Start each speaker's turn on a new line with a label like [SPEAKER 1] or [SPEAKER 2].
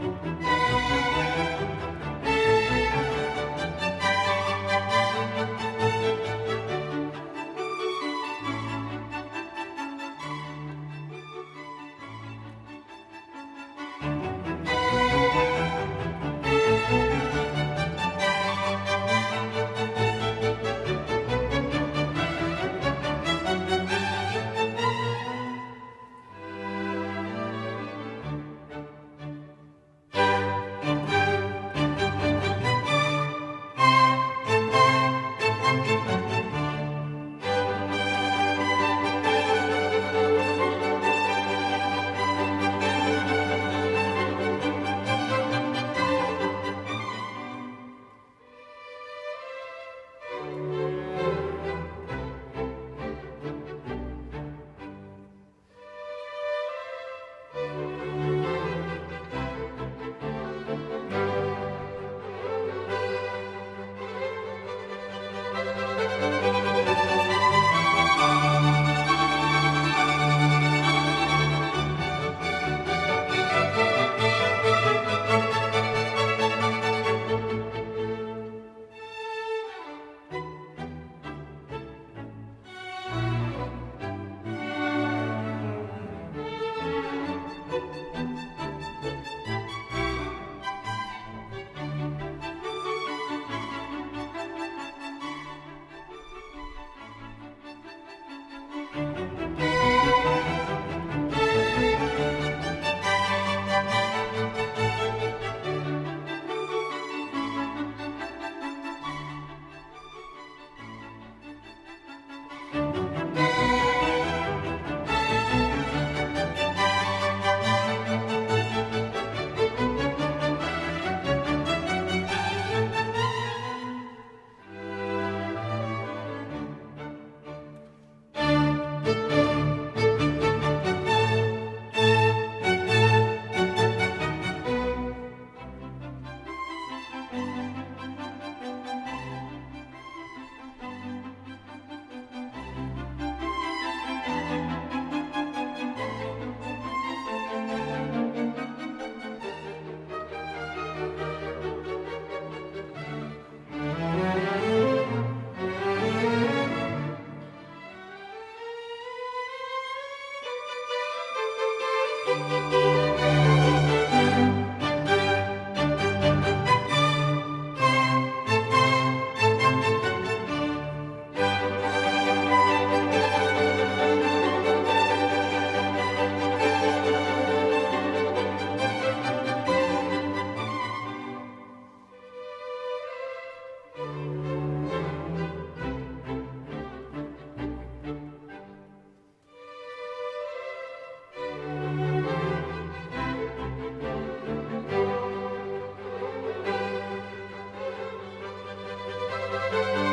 [SPEAKER 1] Thank you. thank you Música